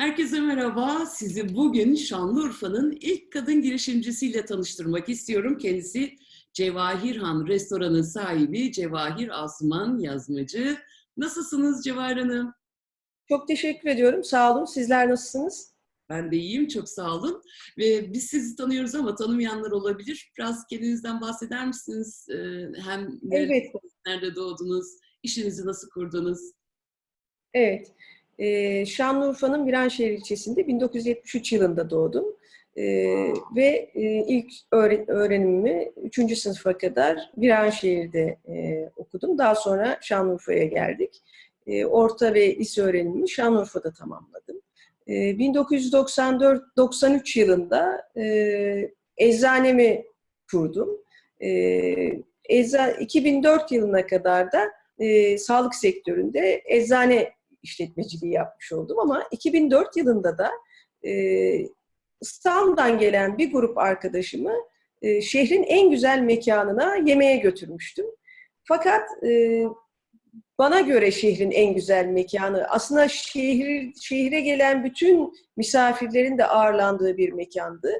Herkese merhaba. Sizi bugün Şanlıurfa'nın ilk kadın girişimcisiyle tanıştırmak istiyorum. Kendisi Cevahir Han restoranın sahibi Cevahir Asman Yazmacı. Nasılsınız Cevahir Hanım? Çok teşekkür ediyorum. Sağ olun. Sizler nasılsınız? Ben de iyiyim, çok sağ olun. Ve biz sizi tanıyoruz ama tanımayanlar olabilir. Biraz kendinizden bahseder misiniz? Ee, Hem Evet. nerede doğdunuz, işinizi nasıl kurdunuz? Evet. Ee, Şanlıurfa'nın Viranşehir ilçesinde 1973 yılında doğdum. Ee, ve e, ilk öğre- öğrenimimi 3. sınıfa kadar Viranşehir'de e, okudum. Daha sonra Şanlıurfa'ya geldik. E, orta ve lise öğrenimimi Şanlıurfa'da tamamladım. E, 1994-93 yılında e, eczanemi kurdum. E, ecza, 2004 yılına kadar da e, sağlık sektöründe eczane işletmeciliği yapmış oldum ama 2004 yılında da e, İstanbul'dan gelen bir grup arkadaşımı e, şehrin en güzel mekanına yemeğe götürmüştüm. Fakat e, bana göre şehrin en güzel mekanı aslında şehir, şehre gelen bütün misafirlerin de ağırlandığı bir mekandı.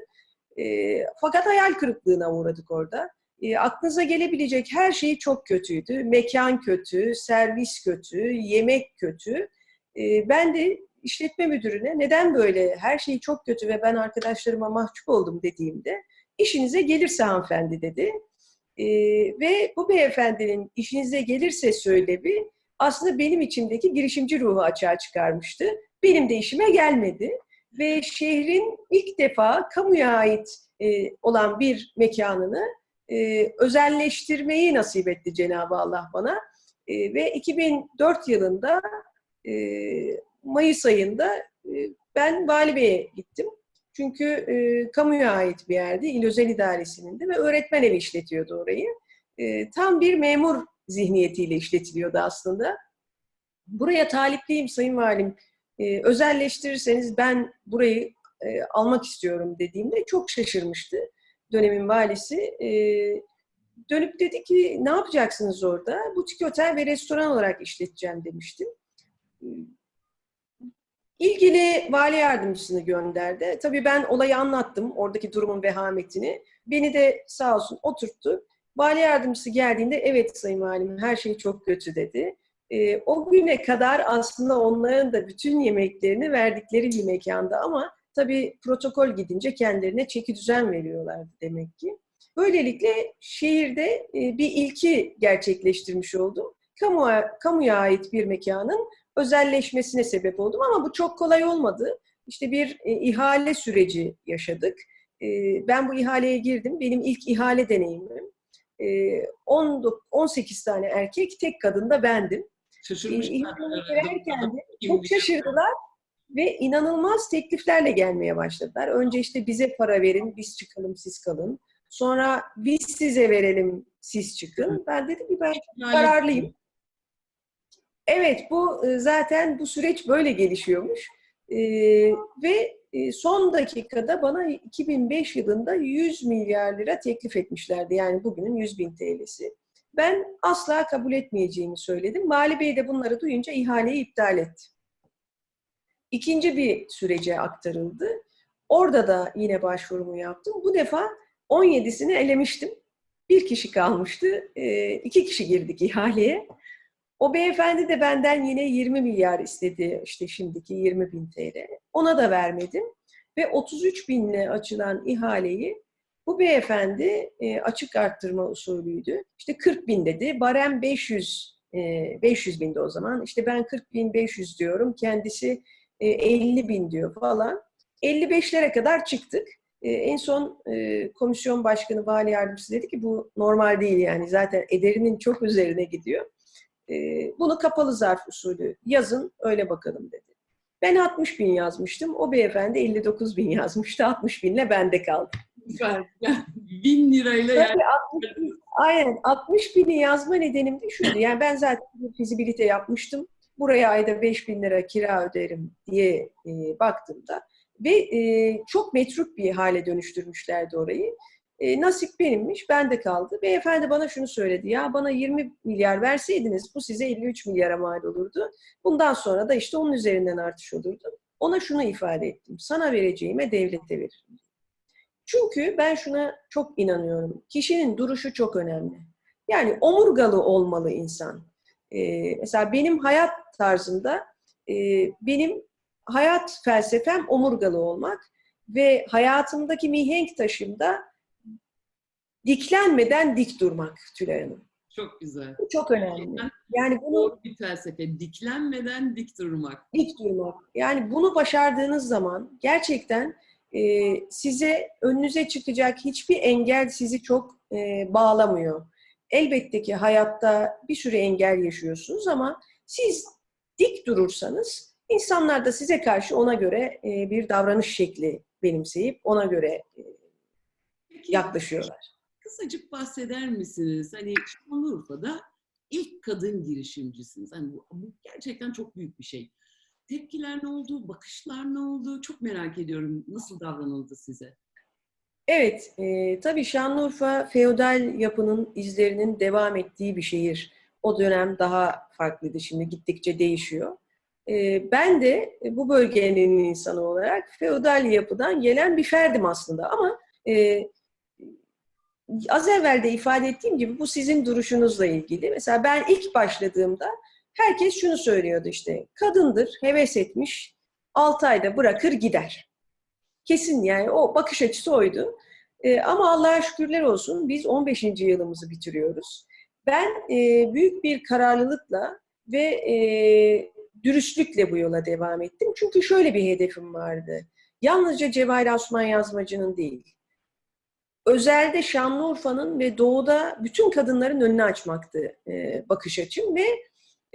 E, fakat hayal kırıklığına uğradık orada. E, aklınıza gelebilecek her şey çok kötüydü. Mekan kötü, servis kötü, yemek kötü. E, ben de işletme müdürüne neden böyle her şey çok kötü ve ben arkadaşlarıma mahcup oldum dediğimde işinize gelirse hanımefendi dedi. E, ve bu beyefendinin işinize gelirse söylevi aslında benim içimdeki girişimci ruhu açığa çıkarmıştı. Benim de işime gelmedi. Ve şehrin ilk defa kamuya ait e, olan bir mekanını e, özelleştirmeyi nasip etti Cenab-ı Allah bana. E, ve 2004 yılında e, Mayıs ayında ben Vali gittim. Çünkü e, kamuya ait bir yerdi, İl Özel İdaresi'nin de ve öğretmen evi işletiyordu orayı. E, tam bir memur zihniyetiyle işletiliyordu aslında. Buraya talipliyim Sayın Valim, e, özelleştirirseniz ben burayı e, almak istiyorum dediğimde çok şaşırmıştı dönemin valisi. E, dönüp dedi ki ne yapacaksınız orada? Butik otel ve restoran olarak işleteceğim demiştim. İlgili vali yardımcısını gönderdi. Tabii ben olayı anlattım, oradaki durumun vehametini. Beni de sağ olsun oturttu. Vali yardımcısı geldiğinde evet sayın valim her şey çok kötü dedi. E, o güne kadar aslında onların da bütün yemeklerini verdikleri bir mekanda ama tabii protokol gidince kendilerine çeki düzen veriyorlardı demek ki. Böylelikle şehirde e, bir ilki gerçekleştirmiş oldum. Kamuya, kamuya ait bir mekanın özelleşmesine sebep oldum ama bu çok kolay olmadı. İşte bir e, ihale süreci yaşadık. E, ben bu ihaleye girdim. Benim ilk ihale deneyimim. E, 10, 18 tane erkek, tek kadın da bendim. Şaşırmışlar. E, de çok şaşırdılar ve inanılmaz tekliflerle gelmeye başladılar. Önce işte bize para verin, biz çıkalım, siz kalın. Sonra biz size verelim, siz çıkın. Ben dedim ki ben kararlıyım. Evet, bu e, zaten bu süreç böyle gelişiyormuş. Ee, ve e, son dakikada bana 2005 yılında 100 milyar lira teklif etmişlerdi. Yani bugünün 100 bin TL'si. Ben asla kabul etmeyeceğimi söyledim. Vali Bey de bunları duyunca ihaleyi iptal etti. İkinci bir sürece aktarıldı. Orada da yine başvurumu yaptım. Bu defa 17'sini elemiştim. Bir kişi kalmıştı. E, iki kişi girdik ihaleye. O beyefendi de benden yine 20 milyar istedi. işte şimdiki 20 bin TL. Ona da vermedim. Ve 33 binle açılan ihaleyi bu beyefendi e, açık arttırma usulüydü. İşte 40 bin dedi. Barem 500 e, 500 bindi o zaman. İşte ben 40 bin 500 diyorum. Kendisi e, 50 bin diyor falan. 55'lere kadar çıktık. E, en son e, komisyon başkanı, vali yardımcısı dedi ki bu normal değil yani. Zaten ederinin çok üzerine gidiyor. E, bunu kapalı zarf usulü yazın, öyle bakalım dedi. Ben 60 bin yazmıştım. O beyefendi 59 bin yazmıştı. 60 binle bende kaldı. Süper. Bin lirayla yani. Tabii 60 bin, aynen 60 bini yazma nedenim de şuydu. Yani ben zaten bir fizibilite yapmıştım. Buraya ayda 5 bin lira kira öderim diye e, baktığımda ve e, çok metruk bir hale dönüştürmüşlerdi orayı. E, nasip benimmiş, bende kaldı. Beyefendi bana şunu söyledi, ya bana 20 milyar verseydiniz bu size 53 milyara mal olurdu. Bundan sonra da işte onun üzerinden artış olurdu. ona şunu ifade ettim. Sana vereceğime devlete veririm. Çünkü ben şuna çok inanıyorum. Kişinin duruşu çok önemli. Yani omurgalı olmalı insan. Ee, mesela benim hayat tarzımda e, benim hayat felsefem omurgalı olmak ve hayatımdaki mihenk taşımda diklenmeden dik durmak Tülay Hanım. Çok güzel. Bu çok önemli. Yani bunu bir felsefe. Diklenmeden dik durmak. dik durmak. Yani bunu başardığınız zaman gerçekten e, size önünüze çıkacak hiçbir engel sizi çok e, bağlamıyor. Elbette ki hayatta bir sürü engel yaşıyorsunuz ama siz dik durursanız insanlar da size karşı ona göre e, bir davranış şekli benimseyip ona göre e, yaklaşıyorlar. kısacık bahseder misiniz? Hani Şanlıurfa'da ilk kadın girişimcisiniz. Hani bu, bu gerçekten çok büyük bir şey. Tepkiler ne oldu? Bakışlar ne oldu? Çok merak ediyorum. Nasıl davranıldı size? Evet, e, tabii Şanlıurfa feodal yapının izlerinin devam ettiği bir şehir. O dönem daha farklıydı, şimdi gittikçe değişiyor. E, ben de bu bölgenin insanı olarak feodal yapıdan gelen bir ferdim aslında ama e, az evvel de ifade ettiğim gibi bu sizin duruşunuzla ilgili. Mesela ben ilk başladığımda herkes şunu söylüyordu işte, kadındır, heves etmiş, 6 ayda bırakır gider. Kesin yani o bakış açısı oydu. Ee, ama Allah'a şükürler olsun biz 15. yılımızı bitiriyoruz. Ben e, büyük bir kararlılıkla ve e, dürüstlükle bu yola devam ettim. Çünkü şöyle bir hedefim vardı. Yalnızca Cevahir Osman Yazmacı'nın değil. Özelde Şanlıurfa'nın ve doğuda bütün kadınların önünü açmaktı e, bakış açım ve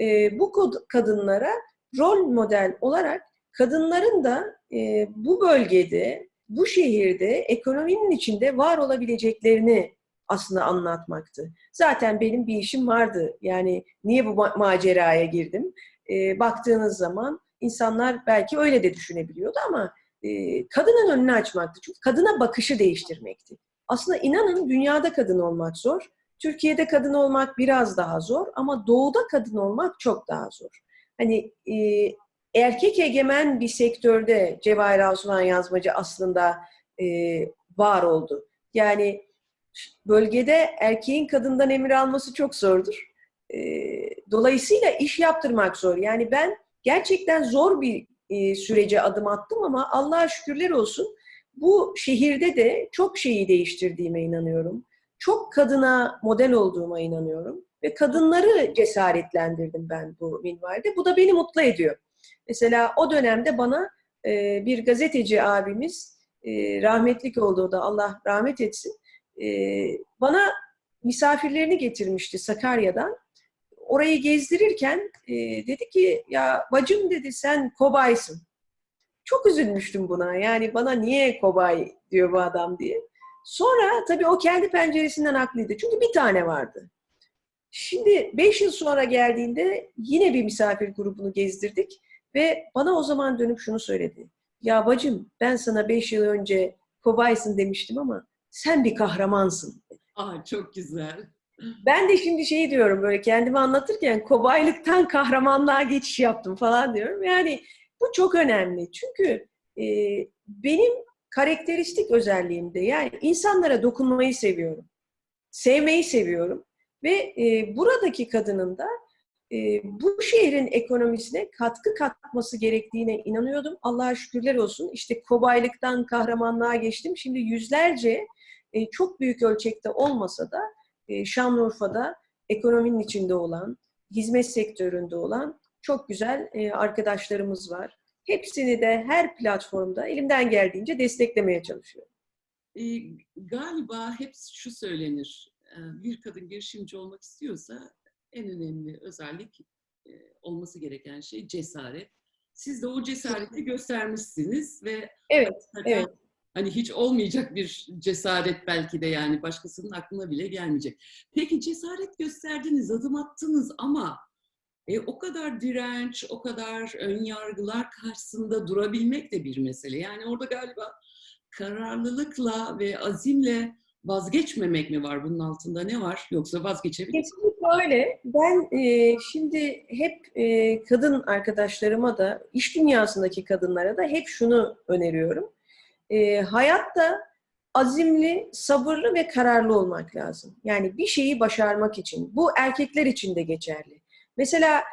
e, bu kadınlara rol model olarak kadınların da e, bu bölgede, bu şehirde, ekonominin içinde var olabileceklerini aslında anlatmaktı. Zaten benim bir işim vardı. Yani niye bu ma- maceraya girdim? E, baktığınız zaman insanlar belki öyle de düşünebiliyordu ama e, kadının önünü açmaktı. Çünkü kadına bakışı değiştirmekti. Aslında inanın dünyada kadın olmak zor. Türkiye'de kadın olmak biraz daha zor ama doğuda kadın olmak çok daha zor. Hani e, erkek egemen bir sektörde Cevahir Osman Yazmacı aslında e, var oldu. Yani bölgede erkeğin kadından emir alması çok zordur. E, dolayısıyla iş yaptırmak zor. Yani ben gerçekten zor bir e, sürece adım attım ama Allah'a şükürler olsun bu şehirde de çok şeyi değiştirdiğime inanıyorum. Çok kadına model olduğuma inanıyorum. Ve kadınları cesaretlendirdim ben bu minvalde. Bu da beni mutlu ediyor. Mesela o dönemde bana e, bir gazeteci abimiz, e, rahmetlik olduğu da Allah rahmet etsin, e, bana misafirlerini getirmişti Sakarya'dan. Orayı gezdirirken e, dedi ki ya bacım dedi sen kobaysın. Çok üzülmüştüm buna. Yani bana niye kobay diyor bu adam diye. Sonra tabii o kendi penceresinden haklıydı. Çünkü bir tane vardı. Şimdi 5 yıl sonra geldiğinde yine bir misafir grubunu gezdirdik ve bana o zaman dönüp şunu söyledi. Ya bacım ben sana 5 yıl önce kobaysın demiştim ama sen bir kahramansın. Aa çok güzel. Ben de şimdi şey diyorum böyle kendimi anlatırken kobaylıktan kahramanlığa geçiş yaptım falan diyorum. Yani bu çok önemli. Çünkü e, benim karakteristik özelliğimde yani insanlara dokunmayı seviyorum. Sevmeyi seviyorum. Ve e, buradaki kadının da e, bu şehrin ekonomisine katkı katması gerektiğine inanıyordum. Allah'a şükürler olsun. İşte kobaylıktan kahramanlığa geçtim. Şimdi yüzlerce e, çok büyük ölçekte olmasa da e, Şanlıurfa'da ekonominin içinde olan, hizmet sektöründe olan çok güzel e, arkadaşlarımız var. Hepsini de her platformda elimden geldiğince desteklemeye çalışıyorum. E, galiba hep şu söylenir. e, Bir kadın girişimci olmak istiyorsa en önemli özellik e, olması gereken şey cesaret. Siz de o cesareti göstermişsiniz ve Evet, evet. hani hiç olmayacak bir cesaret belki de yani başkasının aklına bile gelmeyecek. Peki cesaret gösterdiniz, adım attınız ama e, o kadar direnç, o kadar ön yargılar karşısında durabilmek de bir mesele. Yani orada galiba kararlılıkla ve azimle vazgeçmemek mi var bunun altında ne var? Yoksa vazgeçebilir Şöyle, ben e, şimdi hep e, kadın arkadaşlarıma da, iş dünyasındaki kadınlara da hep şunu öneriyorum. E, hayatta azimli, sabırlı ve kararlı olmak lazım. Yani bir şeyi başarmak için. Bu erkekler için de geçerli. Mesela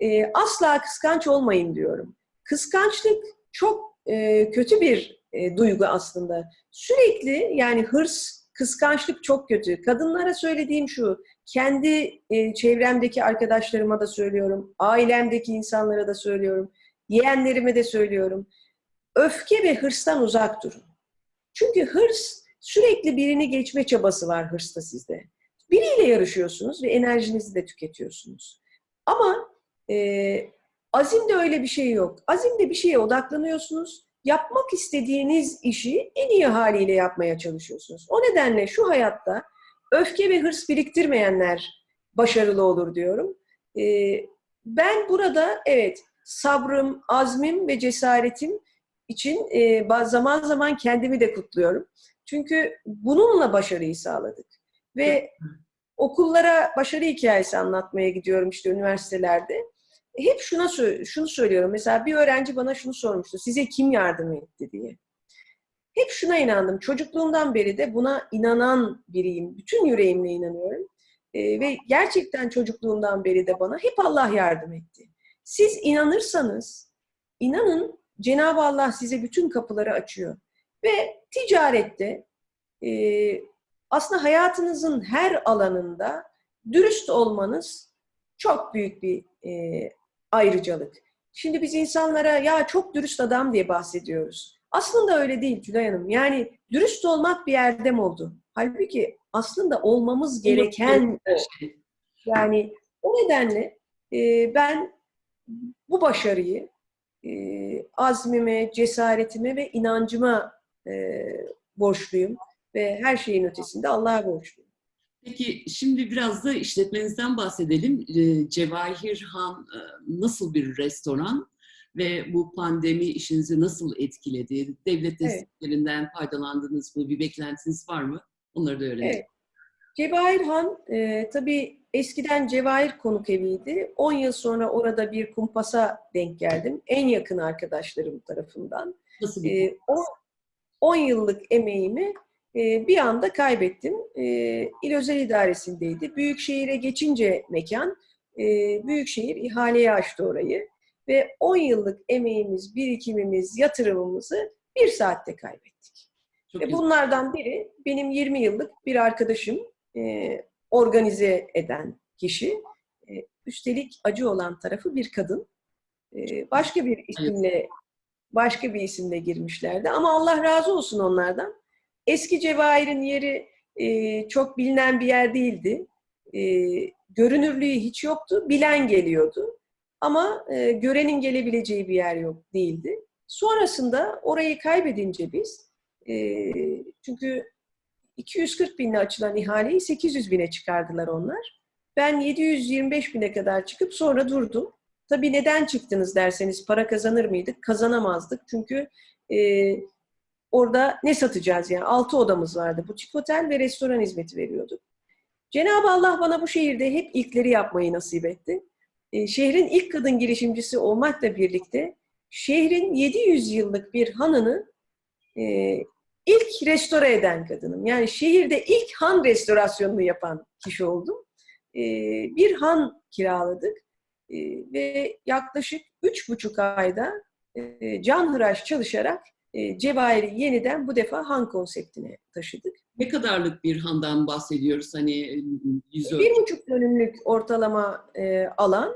e, asla kıskanç olmayın diyorum. Kıskançlık çok e, kötü bir e, duygu aslında. Sürekli yani hırs, kıskançlık çok kötü. Kadınlara söylediğim şu, kendi e, çevremdeki arkadaşlarıma da söylüyorum, ailemdeki insanlara da söylüyorum, yeğenlerime de söylüyorum. Öfke ve hırstan uzak durun. Çünkü hırs, sürekli birini geçme çabası var hırsta sizde. Biriyle yarışıyorsunuz ve enerjinizi de tüketiyorsunuz. Ama e, azimde öyle bir şey yok. Azimde bir şeye odaklanıyorsunuz. Yapmak istediğiniz işi en iyi haliyle yapmaya çalışıyorsunuz. O nedenle şu hayatta öfke ve hırs biriktirmeyenler başarılı olur diyorum. E, ben burada evet sabrım, azmim ve cesaretim için e, zaman zaman kendimi de kutluyorum. Çünkü bununla başarıyı sağladık. Ve okullara başarı hikayesi anlatmaya gidiyorum işte üniversitelerde. Hep şuna şunu söylüyorum. Mesela bir öğrenci bana şunu sormuştu. Size kim yardım etti diye. Hep şuna inandım. Çocukluğumdan beri de buna inanan biriyim. Bütün yüreğimle inanıyorum. E, ve gerçekten çocukluğumdan beri de bana hep Allah yardım etti. Siz inanırsanız, inanın Cenab-ı Allah size bütün kapıları açıyor. Ve ticarette e, aslında hayatınızın her alanında dürüst olmanız çok büyük bir e, ayrıcalık. Şimdi biz insanlara ya çok dürüst adam diye bahsediyoruz. Aslında öyle değil Tülay Hanım. Yani dürüst olmak bir erdem oldu. Halbuki aslında olmamız gereken o. Yani o nedenle e, ben bu başarıyı e, azmime, cesaretime ve inancıma e, borçluyum. Ve her şeyin ötesinde Allah'a borçluyum. Peki şimdi biraz da işletmenizden bahsedelim. E, Cevahir Han e, nasıl bir restoran ve bu pandemi işinizi nasıl etkiledi? Devlet desteklerinden evet. faydalandınız mı? Bir beklentiniz var mı? Onları da öğrenelim. Evet. Cevahir Han e, tabii eskiden Cevahir konuk eviydi. 10 yıl sonra orada bir kumpasa denk geldim. En yakın arkadaşlarım tarafından. Nasıl bir e, 10 yıllık emeğimi e, bir anda kaybettim. E, İl Özel İdaresi'ndeydi. Büyükşehir'e geçince mekan, e, Büyükşehir ihaleye açtı orayı. Ve 10 yıllık emeğimiz, birikimimiz, yatırımımızı bir saatte kaybettik. Çok Ve bunlardan biri benim 20 yıllık bir arkadaşım, e, organize eden kişi. E, üstelik acı olan tarafı bir kadın. E, başka bir isimle başka bir isimle girmişlerdi. Ama Allah razı olsun onlardan. Eski Cevahir'in yeri e, çok bilinen bir yer değildi. E, görünürlüğü hiç yoktu. Bilen geliyordu. Ama e, görenin gelebileceği bir yer yok değildi. Sonrasında orayı kaybedince biz, e, çünkü 240 binle açılan ihaleyi 800 bine çıkardılar onlar. Ben 725 bine kadar çıkıp sonra durdum. Tabii neden çıktınız derseniz para kazanır mıydık? Kazanamazdık. Çünkü e, orada ne satacağız yani? Altı odamız vardı. Butik otel ve restoran hizmeti veriyorduk. Cenab-ı Allah bana bu şehirde hep ilkleri yapmayı nasip etti. E, şehrin ilk kadın girişimcisi olmakla birlikte şehrin 700 yıllık bir hanını e, ilk restore eden kadınım. Yani şehirde ilk han restorasyonunu yapan kişi oldum. E, bir han kiraladık e, ve yaklaşık üç buçuk ayda e, canhıraş çalışarak e, Cevahir'i yeniden bu defa han konseptine taşıdık. Ne kadarlık bir handan bahsediyoruz? Hani yüz Bir buçuk dönümlük ortalama e, alan.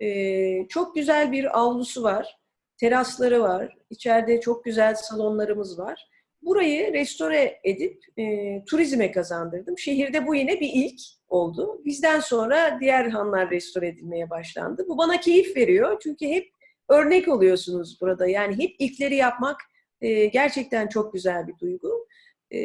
E, çok güzel bir avlusu var. Terasları var. İçeride çok güzel salonlarımız var. Burayı restore edip e, turizme kazandırdım. Şehirde bu yine bir ilk oldu. Bizden sonra diğer hanlar restore edilmeye başlandı. Bu bana keyif veriyor. Çünkü hep örnek oluyorsunuz burada. Yani hep ilkleri yapmak e, gerçekten çok güzel bir duygu. E,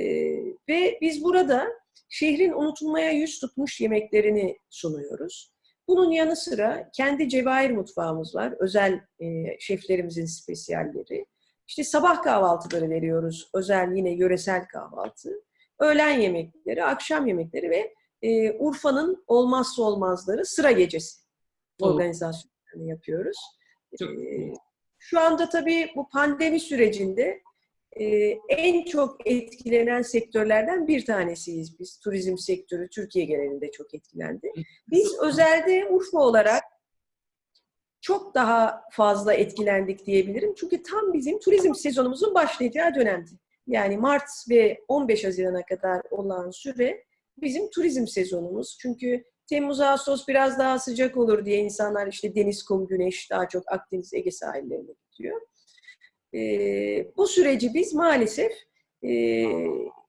ve biz burada şehrin unutulmaya yüz tutmuş yemeklerini sunuyoruz. Bunun yanı sıra kendi cevahir mutfağımız var. Özel e, şeflerimizin spesiyalleri. İşte sabah kahvaltıları veriyoruz. Özel yine yöresel kahvaltı. Öğlen yemekleri, akşam yemekleri ve e, Urfa'nın olmazsa olmazları sıra gecesi organizasyonlarını yapıyoruz. Ee, Şu anda tabii bu pandemi sürecinde en çok etkilenen sektörlerden bir tanesiyiz biz. Turizm sektörü Türkiye genelinde çok etkilendi. Biz özelde Urfa olarak çok daha fazla etkilendik diyebilirim. Çünkü tam bizim turizm sezonumuzun başlayacağı dönemdi. Yani Mart ve 15 Haziran'a kadar olan süre bizim turizm sezonumuz. Çünkü Temmuz, Ağustos biraz daha sıcak olur diye insanlar işte deniz, kum, güneş daha çok Akdeniz, Ege sahillerine gidiyor. Ee, bu süreci biz maalesef e,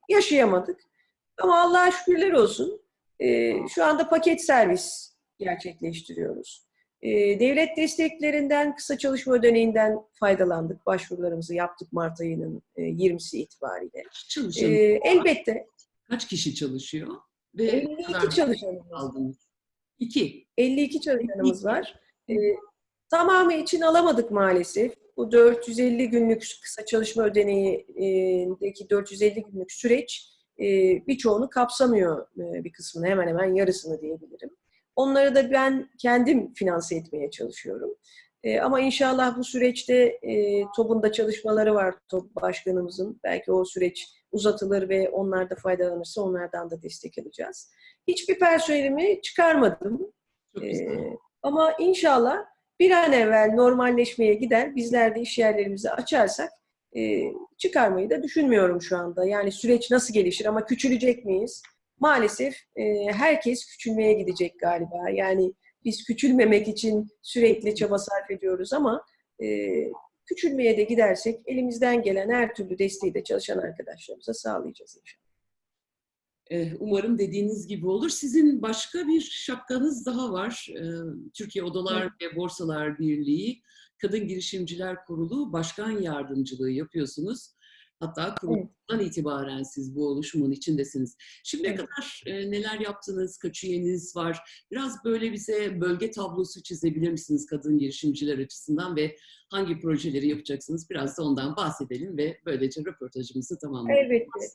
yaşayamadık. Ama Allah'a şükürler olsun. e, şu anda paket servis gerçekleştiriyoruz. E, devlet desteklerinden, kısa çalışma ödeneğinden faydalandık. Başvurularımızı yaptık Mart ayının e, 20'si itibariyle. E, elbette kaç kişi çalışıyor? Ve 52 ne kadar çalışanımız aldınız? İki. 52 çalışanımız var. Ee, tamamı için alamadık maalesef. Bu 450 günlük kısa çalışma ödeneğindeki 450 günlük süreç e, birçoğunu kapsamıyor e, bir kısmını, hemen hemen yarısını diyebilirim. Onları da ben kendim finanse etmeye çalışıyorum. E, ama inşallah bu süreçte e, TOB'un çalışmaları var TOB başkanımızın. Belki o süreç uzatılır ve onlar da faydalanırsa onlardan da destek alacağız. Hiçbir personelimi çıkarmadım. Ee, ama inşallah bir an evvel normalleşmeye gider. Bizler de iş yerlerimizi açarsak e, çıkarmayı da düşünmüyorum şu anda. Yani süreç nasıl gelişir ama küçülecek miyiz? Maalesef e, herkes küçülmeye gidecek galiba. Yani biz küçülmemek için sürekli çaba sarf ediyoruz ama e, küçülmeye de gidersek elimizden gelen her türlü desteği de çalışan arkadaşlarımıza sağlayacağız inşallah. Eh, Umarım dediğiniz gibi olur. Sizin başka bir şapkanız daha var. Eh, Türkiye Odalar ve Borsalar Birliği Kadın Girişimciler Kurulu Başkan Yardımcılığı yapıyorsunuz. Hatta kurulundan itibaren siz bu oluşumun içindesiniz. Şimdiye Evet. kadar eh, neler yaptınız, kaç üyeniz var? Biraz böyle bize bölge tablosu çizebilir misiniz kadın girişimciler açısından ve hangi projeleri yapacaksınız? Biraz da ondan bahsedelim ve böylece röportajımızı tamamlayalım. Elbette.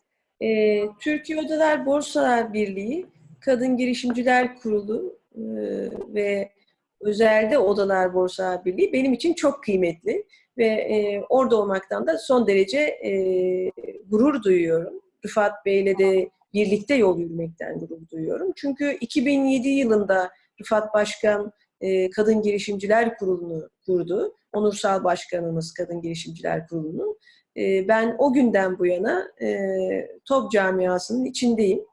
Ee, Türkiye Odalar Borsalar Birliği, Kadın Girişimciler Kurulu e, ve özelde Odalar Borsalar Birliği benim için çok kıymetli ve e, orada olmaktan da son derece e, gurur duyuyorum. Rıfat Bey'le de birlikte yol yürümekten gurur duyuyorum. Çünkü 2007 yılında Rıfat Başkan e, Kadın Girişimciler Kurulu'nu kurdu. Onursal Başkanımız Kadın Girişimciler Kurulu'nun. E, ben o günden bu yana e, TOP camiasının içindeyim.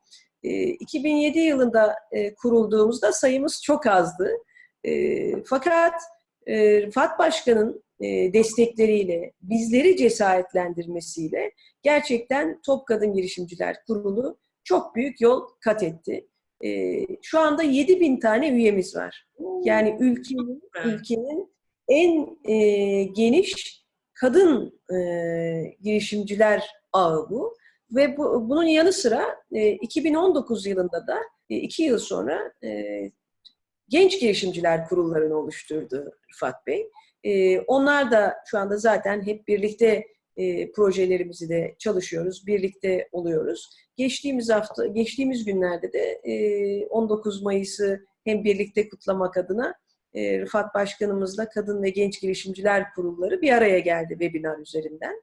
E, 2007 yılında e, kurulduğumuzda sayımız çok azdı. E, fakat e, Rıfat Başkan'ın e, destekleriyle, bizleri cesaretlendirmesiyle gerçekten Top Kadın Girişimciler Kurulu çok büyük yol kat etti. E, şu anda 7 bin tane üyemiz var. Yani ülkenin, ülkenin en e, geniş kadın e, girişimciler ağı bu. Ve bu, bunun yanı sıra e, 2019 yılında da e, iki yıl sonra e, genç girişimciler kurullarını oluşturdu Rıfat Bey. E, onlar da şu anda zaten hep birlikte e, projelerimizi de çalışıyoruz, birlikte oluyoruz. Geçtiğimiz hafta, geçtiğimiz günlerde de e, 19 Mayıs'ı hem birlikte kutlamak adına e, Rıfat Başkanımızla Kadın ve Genç Girişimciler Kurulları bir araya geldi webinar üzerinden.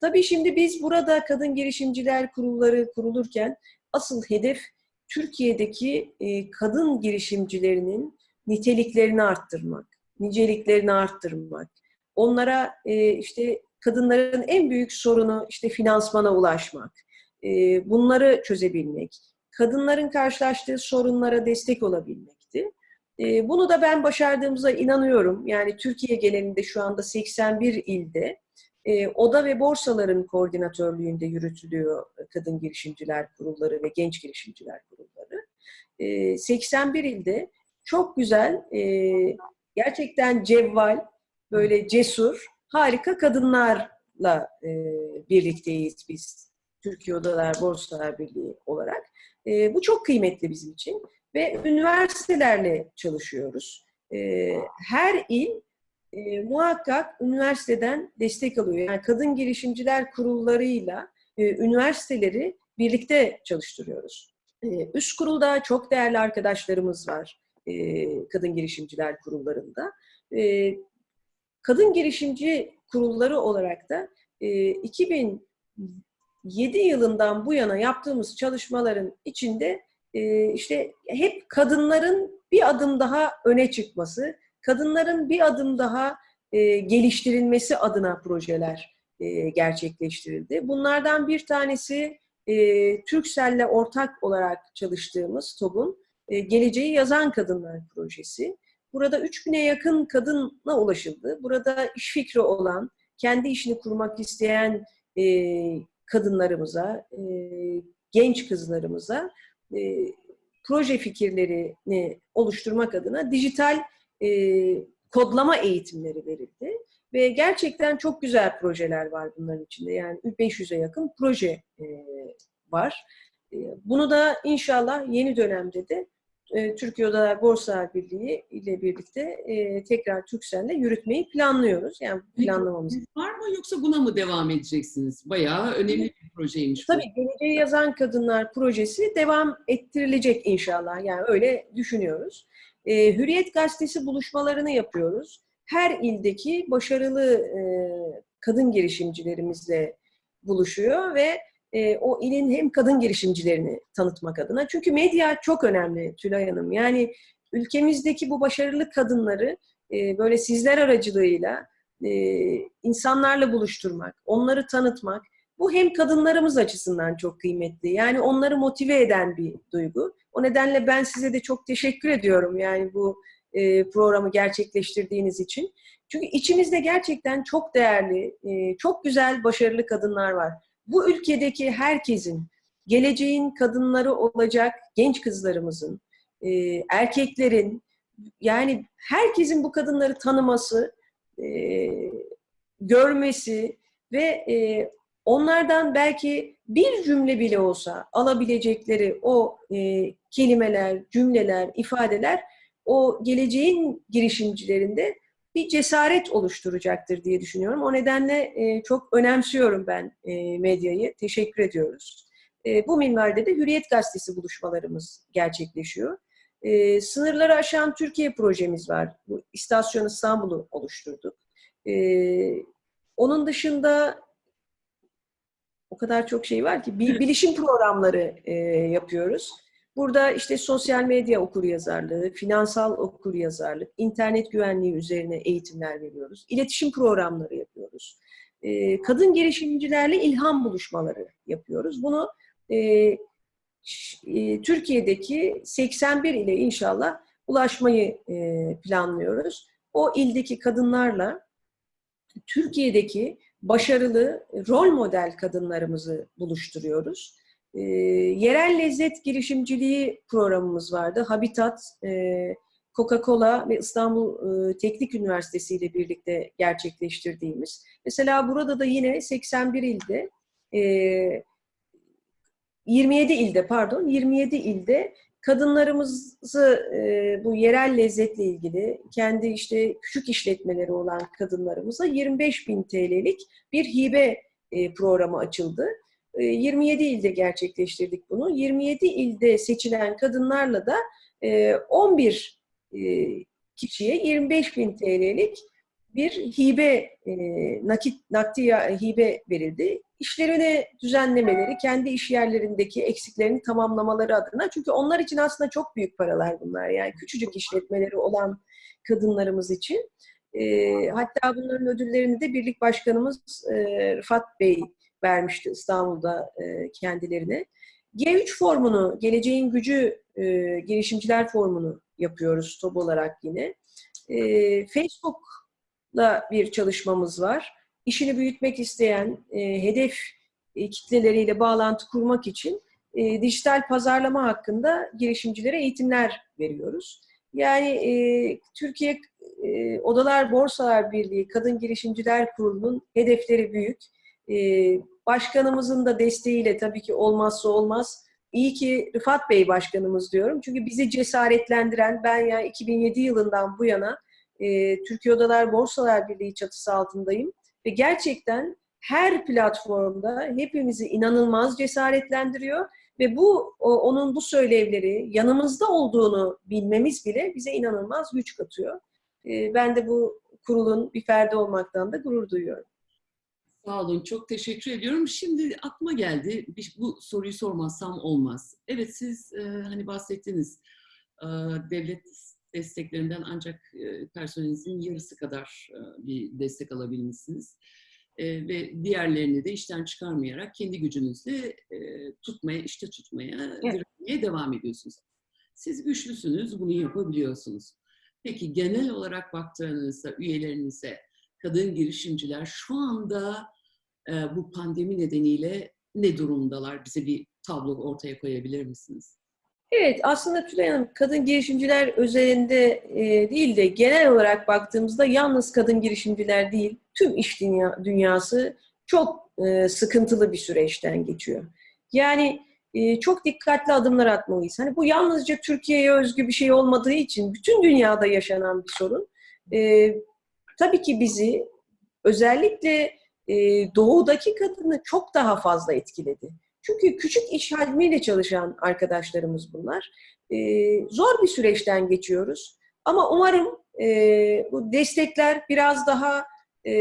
Tabii şimdi biz burada Kadın Girişimciler Kurulları kurulurken asıl hedef Türkiye'deki e, kadın girişimcilerinin niteliklerini arttırmak, niceliklerini arttırmak. Onlara e, işte kadınların en büyük sorunu işte finansmana ulaşmak, e, bunları çözebilmek, kadınların karşılaştığı sorunlara destek olabilmekti. E, bunu da ben başardığımıza inanıyorum. Yani Türkiye genelinde şu anda 81 ilde e, oda ve borsaların koordinatörlüğünde yürütülüyor kadın girişimciler kurulları ve genç girişimciler kurulları. E, 81 ilde çok güzel, e, gerçekten cevval, böyle cesur, harika kadınlarla e, birlikteyiz biz. Türkiye Odalar Borsalar Birliği olarak. E, bu çok kıymetli bizim için ve üniversitelerle çalışıyoruz. E, her il e, muhakkak üniversiteden destek alıyor. Yani kadın girişimciler kurullarıyla e, üniversiteleri birlikte çalıştırıyoruz. E, üst kurulda çok değerli arkadaşlarımız var e, kadın girişimciler kurullarında. Kadın girişimci kurulları olarak da e, 2007 yılından bu yana yaptığımız çalışmaların içinde işte hep kadınların bir adım daha öne çıkması, kadınların bir adım daha e, geliştirilmesi adına projeler e, gerçekleştirildi. Bunlardan bir tanesi e, Türkcell'le ortak olarak çalıştığımız TOB'un Geleceği Yazan Kadınlar Projesi. Burada 3000'e yakın kadına ulaşıldı. Burada iş fikri olan, kendi işini kurmak isteyen kadınlarımıza, genç kızlarımıza e, proje fikirlerini oluşturmak adına dijital e, kodlama eğitimleri verildi. Ve gerçekten çok güzel projeler var bunların içinde. Yani 500'e yakın proje e, var. E, bunu da inşallah yeni dönemde de e, Türkiye Odalar Borsa Birliği ile birlikte e, tekrar Türkcell'le yürütmeyi planlıyoruz. Yani planlamamız. Var mı yoksa buna mı devam edeceksiniz? Bayağı önemli bir projeymiş. bu. Tabii Geleceği Yazan Kadınlar projesi devam ettirilecek inşallah. Yani öyle düşünüyoruz. E, Hürriyet Gazetesi buluşmalarını yapıyoruz. Her ildeki başarılı e, kadın girişimcilerimizle buluşuyor ve e, o ilin hem kadın girişimcilerini tanıtmak adına. Çünkü medya çok önemli Tülay Hanım. Yani ülkemizdeki bu başarılı kadınları e, böyle sizler aracılığıyla e, insanlarla buluşturmak, onları tanıtmak, bu hem kadınlarımız açısından çok kıymetli. Yani onları motive eden bir duygu. O nedenle ben size de çok teşekkür ediyorum. Yani bu e, programı gerçekleştirdiğiniz için. Çünkü içimizde gerçekten çok değerli, e, çok güzel, başarılı kadınlar var. Bu ülkedeki herkesin, geleceğin kadınları olacak genç kızlarımızın, e, erkeklerin, yani herkesin bu kadınları tanıması, e, görmesi ve e, onlardan belki bir cümle bile olsa alabilecekleri o e, kelimeler, cümleler, ifadeler o geleceğin girişimcilerinde bir cesaret oluşturacaktır diye düşünüyorum. O nedenle e, çok önemsiyorum ben e, medyayı. Teşekkür ediyoruz. E, bu minvalde de Hürriyet Gazetesi buluşmalarımız gerçekleşiyor. E, sınırları aşan Türkiye projemiz var. Bu İstasyon İstanbul'u oluşturduk. E, onun dışında o kadar çok şey var ki bil- bilişim programları e, yapıyoruz. Burada işte sosyal medya okuryazarlığı, finansal okuryazarlık, internet güvenliği üzerine eğitimler veriyoruz. İletişim programları yapıyoruz. E, kadın girişimcilerle ilham buluşmaları yapıyoruz. Bunu e, e, Türkiye'deki 81 ile inşallah ulaşmayı e, planlıyoruz. O ildeki kadınlarla Türkiye'deki başarılı rol model kadınlarımızı buluşturuyoruz. E, yerel lezzet girişimciliği programımız vardı. Habitat, e, Coca-Cola ve İstanbul e, Teknik Üniversitesi ile birlikte gerçekleştirdiğimiz. Mesela burada da yine 81 ilde, e, 27 ilde pardon, 27 ilde kadınlarımızı e, bu yerel lezzetle ilgili kendi işte küçük işletmeleri olan kadınlarımıza 25 bin TL'lik bir hibe e, programı açıldı. E, 27 ilde gerçekleştirdik bunu. 27 ilde seçilen kadınlarla da e, 11 e, kişiye 25 bin TL'lik bir hibe, e, nakit, nakdi hibe verildi. İşlerini düzenlemeleri, kendi iş yerlerindeki eksiklerini tamamlamaları adına. Çünkü onlar için aslında çok büyük paralar bunlar. Yani küçücük işletmeleri olan kadınlarımız için. E, hatta bunların ödüllerini de Birlik Başkanımız e, Rıfat Bey vermişti İstanbul'da e, kendilerine. G3 formunu, Geleceğin Gücü e, Girişimciler Formunu yapıyoruz TOB olarak yine. E, Facebook'la bir çalışmamız var. İşini büyütmek isteyen, e, hedef e, kitleleriyle bağlantı kurmak için e, dijital pazarlama hakkında girişimcilere eğitimler veriyoruz. Yani e, Türkiye e, Odalar Borsalar Birliği Kadın Girişimciler Kurulu'nun hedefleri büyük. E, başkanımızın da desteğiyle tabii ki olmazsa olmaz. İyi ki Rıfat Bey başkanımız diyorum. Çünkü bizi cesaretlendiren, ben ya 2007 yılından bu yana e, Türkiye Odalar Borsalar Birliği çatısı altındayım. Ve gerçekten her platformda hepimizi inanılmaz cesaretlendiriyor Ve bu onun bu söylevleri yanımızda olduğunu bilmemiz bile bize inanılmaz güç katıyor. E, ben de bu kurulun bir ferdi olmaktan da gurur duyuyorum. Sağ olun, çok teşekkür ediyorum. Şimdi aklıma geldi, bu soruyu sormazsam olmaz. Evet, siz e, hani bahsettiniz, e, devlet desteklerinden ancak e, personelinizin yarısı kadar e, bir destek alabilmişsiniz. E, ve diğerlerini de işten çıkarmayarak kendi gücünüzle e, tutmaya, işte tutmaya, Evet. direnmeye devam ediyorsunuz. Siz güçlüsünüz, bunu yapabiliyorsunuz. Peki genel olarak baktığınızda üyelerinize, kadın girişimciler şu anda e, bu pandemi nedeniyle ne durumdalar? Bize bir tablo ortaya koyabilir misiniz? Evet, aslında Tülay Hanım, kadın girişimciler özelinde e, değil de genel olarak baktığımızda yalnız kadın girişimciler değil, tüm iş dünya, dünyası çok e, sıkıntılı bir süreçten geçiyor. Yani e, çok dikkatli adımlar atmalıyız. Hani bu yalnızca Türkiye'ye özgü bir şey olmadığı için bütün dünyada yaşanan bir sorun. E, tabii ki bizi özellikle e, doğudaki kadını çok daha fazla etkiledi. Çünkü küçük iş hacmiyle çalışan arkadaşlarımız bunlar. Ee, zor bir süreçten geçiyoruz. Ama umarım e, bu destekler biraz daha e,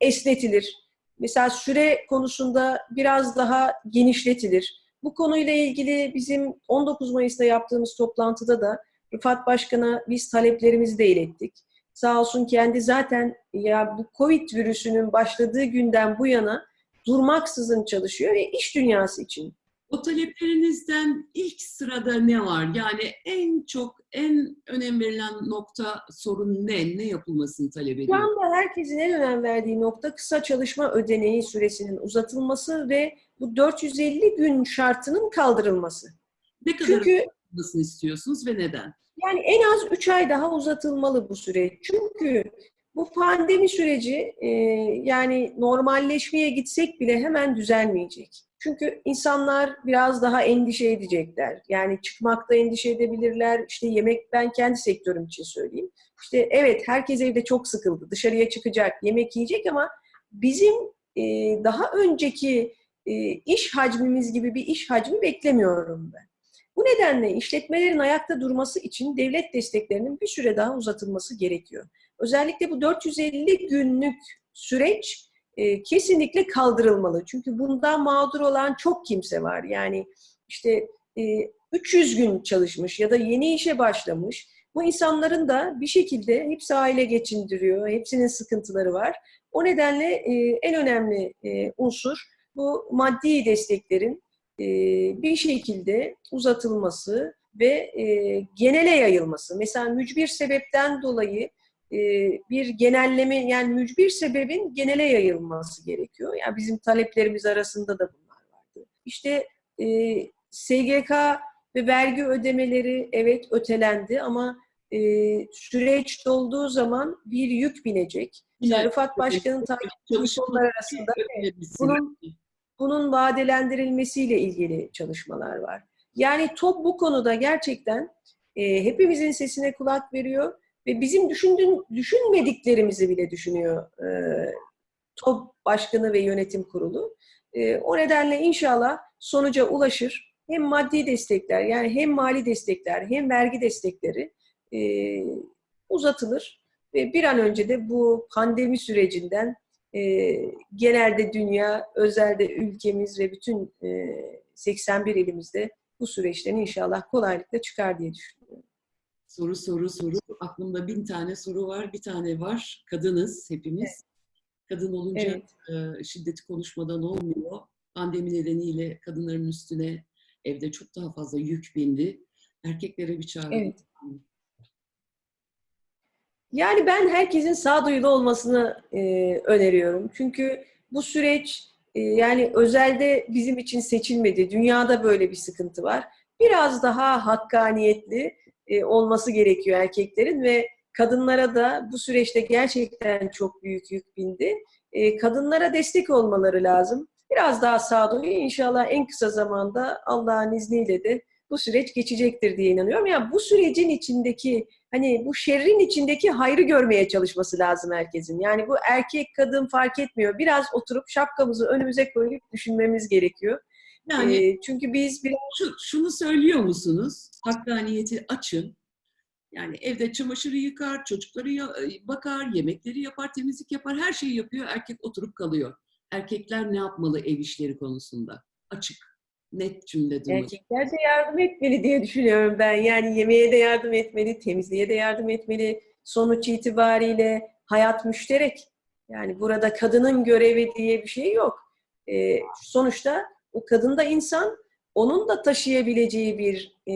esnetilir. Mesela süre konusunda biraz daha genişletilir. Bu konuyla ilgili bizim 19 Mayıs'ta yaptığımız toplantıda da Rıfat Başkan'a biz taleplerimizi de ilettik. Sağ olsun kendi zaten ya bu Covid virüsünün başladığı günden bu yana durmaksızın çalışıyor ve iş dünyası için. O taleplerinizden ilk sırada ne var? Yani en çok, en önem verilen nokta, sorun ne? Ne yapılmasını talep Şu ediyor? anda herkesin en önem verdiği nokta kısa çalışma ödeneği süresinin uzatılması ve bu 450 gün şartının kaldırılması. Ne kadar Çünkü uzatılmasını istiyorsunuz ve neden? Yani en az 3 ay daha uzatılmalı bu süreç. Çünkü bu pandemi süreci e, yani normalleşmeye gitsek bile hemen düzelmeyecek. Çünkü insanlar biraz daha endişe edecekler. Yani çıkmakta endişe edebilirler. İşte yemek, ben kendi sektörüm için söyleyeyim. İşte evet herkes evde çok sıkıldı. Dışarıya çıkacak, yemek yiyecek ama bizim e, daha önceki e, iş hacmimiz gibi bir iş hacmi beklemiyorum ben. Bu nedenle işletmelerin ayakta durması için devlet desteklerinin bir süre daha uzatılması gerekiyor. Özellikle bu 450 günlük süreç e, kesinlikle kaldırılmalı. Çünkü bundan mağdur olan çok kimse var. Yani işte e, 300 gün çalışmış ya da yeni işe başlamış. Bu insanların da bir şekilde hepsi aile geçindiriyor. Hepsinin sıkıntıları var. O nedenle e, en önemli e, unsur bu maddi desteklerin e, bir şekilde uzatılması ve e, genele yayılması. Mesela mücbir sebepten dolayı e, bir genelleme yani mücbir sebebin genele yayılması gerekiyor. Yani bizim taleplerimiz arasında da bunlar vardı. İşte e, SGK ve vergi ödemeleri evet ötelendi ama e, süreç dolduğu zaman bir yük binecek. Rıfat Başkan'ın takip konular arasında bunun bunun vadelendirilmesiyle ilgili çalışmalar var. Yani TOP bu konuda gerçekten e, hepimizin sesine kulak veriyor ve bizim düşündüğün, düşünmediklerimizi bile düşünüyor e, TOP Başkanı ve Yönetim Kurulu. E, o nedenle inşallah sonuca ulaşır. Hem maddi destekler yani hem mali destekler hem vergi destekleri e, uzatılır ve bir an önce de bu pandemi sürecinden e, genelde dünya, özelde ülkemiz ve bütün e, 81 ilimizde bu süreçten inşallah kolaylıkla çıkar diye düşünüyorum. Soru soru soru. Aklımda bin tane soru var. Bir tane var. Kadınız hepimiz. Kadın olunca Evet. e, şiddeti konuşmadan olmuyor. Pandemi nedeniyle kadınların üstüne evde çok daha fazla yük bindi. Erkeklere bir çağrı. Evet. Yani ben herkesin sağduyulu olmasını e, öneriyorum. Çünkü bu süreç e, yani özelde bizim için seçilmedi. Dünyada böyle bir sıkıntı var. Biraz daha hakkaniyetli e, olması gerekiyor erkeklerin ve kadınlara da bu süreçte gerçekten çok büyük yük bindi. E, kadınlara destek olmaları lazım. Biraz daha sağduyu inşallah en kısa zamanda Allah'ın izniyle de bu süreç geçecektir diye inanıyorum. Yani bu sürecin içindeki hani bu şerrin içindeki hayrı görmeye çalışması lazım herkesin. Yani bu erkek kadın fark etmiyor. Biraz oturup şapkamızı önümüze koyup düşünmemiz gerekiyor. Yani Ee, çünkü biz bir şu, şunu söylüyor musunuz? Hakkaniyeti açın. Yani evde çamaşırı yıkar, çocukları ya- bakar, yemekleri yapar, temizlik yapar, her şeyi yapıyor. Erkek oturup kalıyor. Erkekler ne yapmalı ev işleri konusunda? Açık, net cümle duymak. erkekler de yardım etmeli diye düşünüyorum ben. Yani yemeğe de yardım etmeli, temizliğe de yardım etmeli. Sonuç itibariyle hayat müşterek. Yani burada kadının görevi diye bir şey yok. Ee, sonuçta o kadın da insan, onun da taşıyabileceği bir e,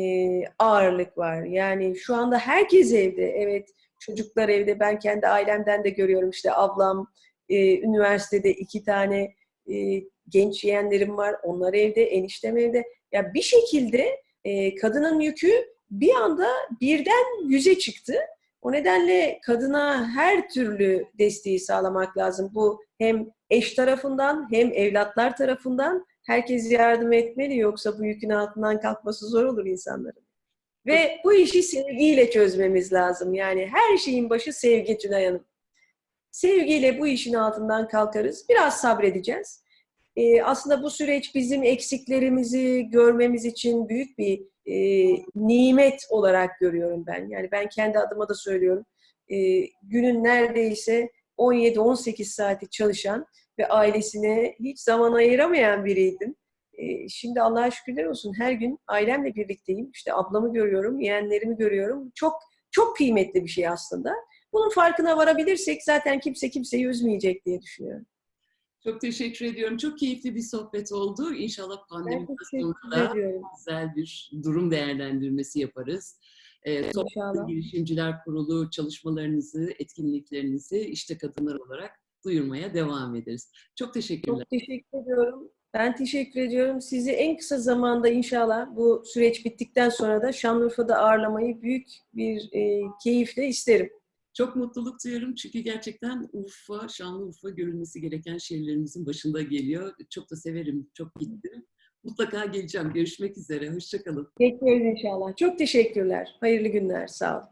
ağırlık var. Yani şu anda herkes evde. Evet çocuklar evde. Ben kendi ailemden de görüyorum. İşte ablam e, üniversitede iki tane e, genç yeğenlerim var. Onlar evde, eniştem evde. Ya bir şekilde e, kadının yükü bir anda birden yüze çıktı. O nedenle kadına her türlü desteği sağlamak lazım. Bu hem eş tarafından hem evlatlar tarafından herkes yardım etmeli yoksa bu yükün altından kalkması zor olur insanların. Ve bu işi sevgiyle çözmemiz lazım. Yani her şeyin başı sevgi Tülay Hanım. Sevgiyle bu işin altından kalkarız. Biraz sabredeceğiz. Ee, aslında bu süreç bizim eksiklerimizi görmemiz için büyük bir e, nimet olarak görüyorum ben. Yani ben kendi adıma da söylüyorum. Ee, günün neredeyse 17-18 saati çalışan ve ailesine hiç zaman ayıramayan biriydim. Ee, şimdi Allah'a şükürler olsun her gün ailemle birlikteyim. İşte ablamı görüyorum, yeğenlerimi görüyorum. Çok çok kıymetli bir şey aslında. Bunun farkına varabilirsek zaten kimse kimseyi üzmeyecek diye düşünüyorum. Çok teşekkür ediyorum. Çok keyifli bir sohbet oldu. İnşallah Ben pandemiden sonra teşekkür da ediyorum. güzel bir durum değerlendirmesi yaparız. Ee, Toplum İnşallah. Girişimciler Kurulu çalışmalarınızı, etkinliklerinizi işte kadınlar olarak duyurmaya devam ederiz. Çok teşekkürler. Çok teşekkür ediyorum. Ben teşekkür ediyorum. Sizi en kısa zamanda inşallah bu süreç bittikten sonra da Şanlıurfa'da ağırlamayı büyük bir e, keyifle isterim. Çok mutluluk duyuyorum çünkü gerçekten Urfa, Şanlıurfa görülmesi gereken şehirlerimizin başında geliyor. Çok da severim, çok gittim. Mutlaka geleceğim. Görüşmek üzere. Hoşçakalın. Bekleriz inşallah. Çok teşekkürler. Hayırlı günler. Sağ olun.